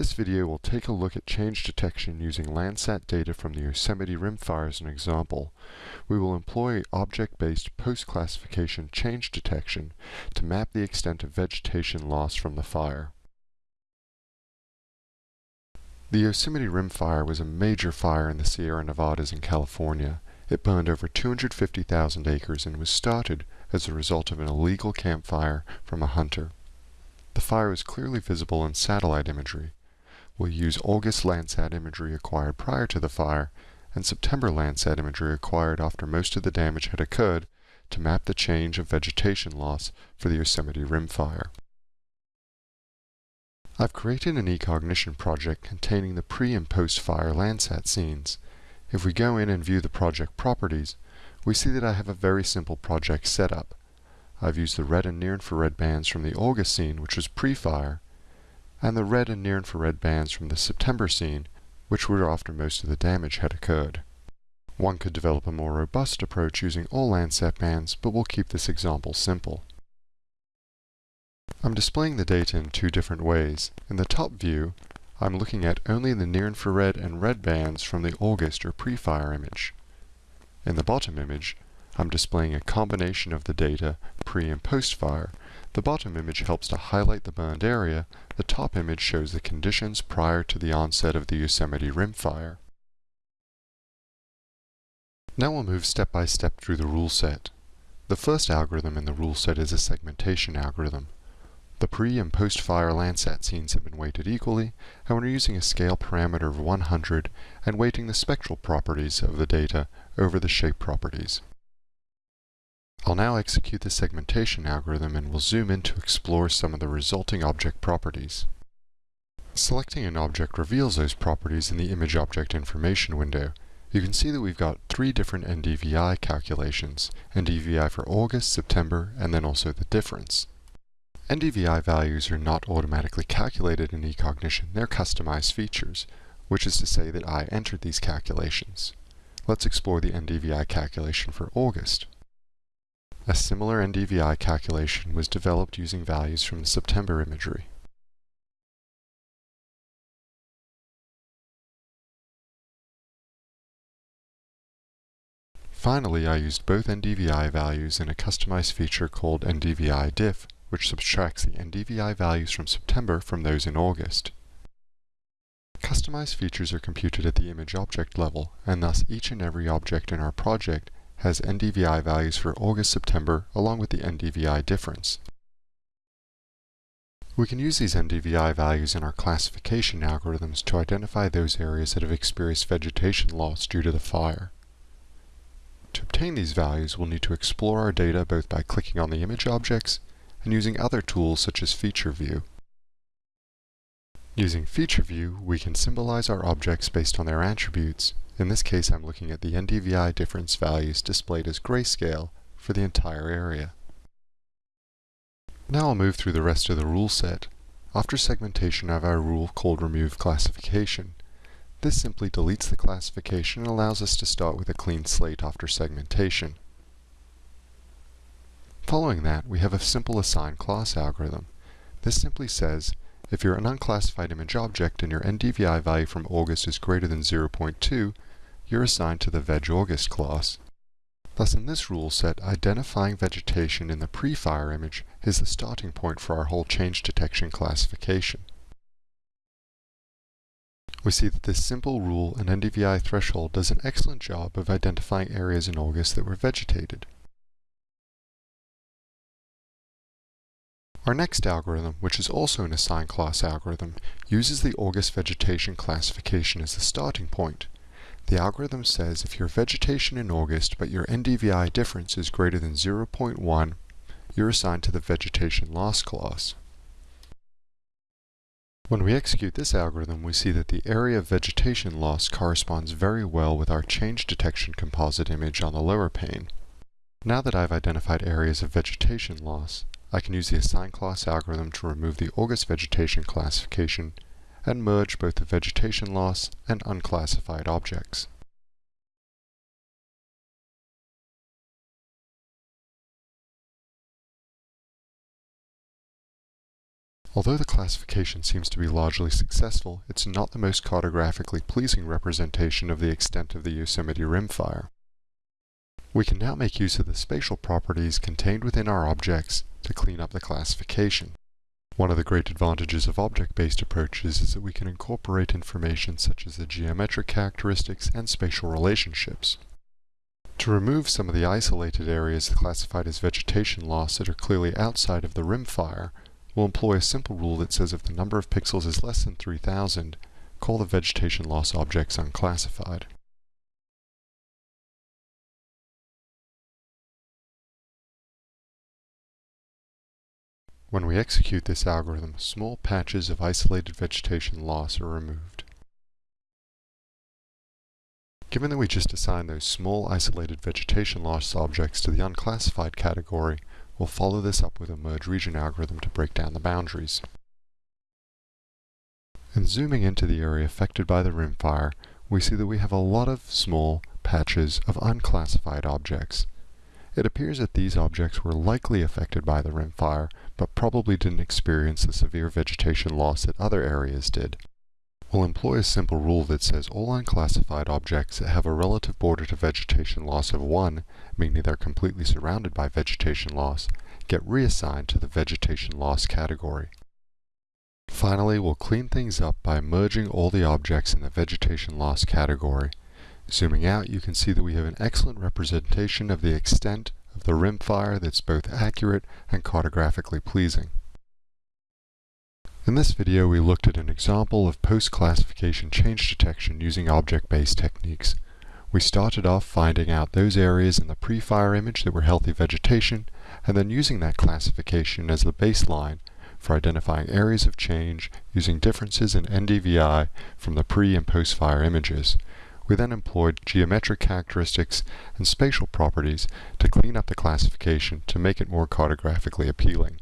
this video, we'll take a look at change detection using Landsat data from the Yosemite Rim Fire as an example. We will employ object-based post-classification change detection to map the extent of vegetation loss from the fire. The Yosemite Rim Fire was a major fire in the Sierra Nevadas in California. It burned over 250,000 acres and was started as a result of an illegal campfire from a hunter. The fire was clearly visible in satellite imagery. We'll use August Landsat imagery acquired prior to the fire and September Landsat imagery acquired after most of the damage had occurred to map the change of vegetation loss for the Yosemite Rim Fire. I've created an eCognition project containing the pre and post-fire Landsat scenes. If we go in and view the project properties, we see that I have a very simple project setup. I've used the red and near-infrared bands from the August scene, which was pre-fire, and the red and near-infrared bands from the September scene, which were after most of the damage had occurred. One could develop a more robust approach using all Landsat bands, but we'll keep this example simple. I'm displaying the data in two different ways. In the top view, I'm looking at only the near-infrared and red bands from the August or pre-fire image. In the bottom image, I'm displaying a combination of the data pre and post fire. The bottom image helps to highlight the burned area. The top image shows the conditions prior to the onset of the Yosemite Rim fire. Now we'll move step by step through the rule set. The first algorithm in the rule set is a segmentation algorithm. The pre and post-fire Landsat scenes have been weighted equally, and we're using a scale parameter of 100 and weighting the spectral properties of the data over the shape properties. I'll now execute the segmentation algorithm and we'll zoom in to explore some of the resulting object properties. Selecting an object reveals those properties in the Image Object Information window. You can see that we've got three different NDVI calculations, NDVI for August, September, and then also the difference. NDVI values are not automatically calculated in eCognition, they're customized features, which is to say that I entered these calculations. Let's explore the NDVI calculation for August. A similar NDVI calculation was developed using values from the September imagery. Finally, I used both NDVI values in a customized feature called NDVI diff, which subtracts the NDVI values from September from those in August. Customized features are computed at the image object level, and thus each and every object in our project has NDVI values for August-September along with the NDVI difference. We can use these NDVI values in our classification algorithms to identify those areas that have experienced vegetation loss due to the fire. To obtain these values, we'll need to explore our data both by clicking on the image objects and using other tools such as Feature View. Using Feature View, we can symbolize our objects based on their attributes in this case, I'm looking at the NDVI difference values displayed as grayscale for the entire area. Now I'll move through the rest of the rule set. After segmentation I have our rule called remove classification. This simply deletes the classification and allows us to start with a clean slate after segmentation. Following that, we have a simple assign class algorithm. This simply says, if you're an unclassified image object and your NDVI value from August is greater than 0.2, you're assigned to the VegAugust class. Thus in this rule set, identifying vegetation in the pre-fire image is the starting point for our whole change detection classification. We see that this simple rule and NDVI threshold does an excellent job of identifying areas in August that were vegetated. Our next algorithm, which is also an assign class algorithm, uses the August vegetation classification as the starting point. The algorithm says if your vegetation in August but your NDVI difference is greater than 0.1, you're assigned to the vegetation loss class. When we execute this algorithm, we see that the area of vegetation loss corresponds very well with our change detection composite image on the lower pane. Now that I've identified areas of vegetation loss, I can use the assign class algorithm to remove the August vegetation classification and merge both the vegetation loss and unclassified objects. Although the classification seems to be largely successful, it's not the most cartographically pleasing representation of the extent of the Yosemite rimfire. We can now make use of the spatial properties contained within our objects to clean up the classification. One of the great advantages of object-based approaches is that we can incorporate information such as the geometric characteristics and spatial relationships. To remove some of the isolated areas classified as vegetation loss that are clearly outside of the rim fire, we'll employ a simple rule that says if the number of pixels is less than 3000, call the vegetation loss objects unclassified. When we execute this algorithm, small patches of isolated vegetation loss are removed. Given that we just assigned those small isolated vegetation loss objects to the unclassified category, we'll follow this up with a merge region algorithm to break down the boundaries. And zooming into the area affected by the rimfire, we see that we have a lot of small patches of unclassified objects. It appears that these objects were likely affected by the rimfire, but probably didn't experience the severe vegetation loss that other areas did. We'll employ a simple rule that says all unclassified objects that have a relative border to vegetation loss of 1, meaning they're completely surrounded by vegetation loss, get reassigned to the vegetation loss category. Finally, we'll clean things up by merging all the objects in the vegetation loss category. Zooming out, you can see that we have an excellent representation of the extent of the rimfire that's both accurate and cartographically pleasing. In this video, we looked at an example of post-classification change detection using object-based techniques. We started off finding out those areas in the pre-fire image that were healthy vegetation, and then using that classification as the baseline for identifying areas of change using differences in NDVI from the pre and post-fire images. We then employed geometric characteristics and spatial properties to clean up the classification to make it more cartographically appealing.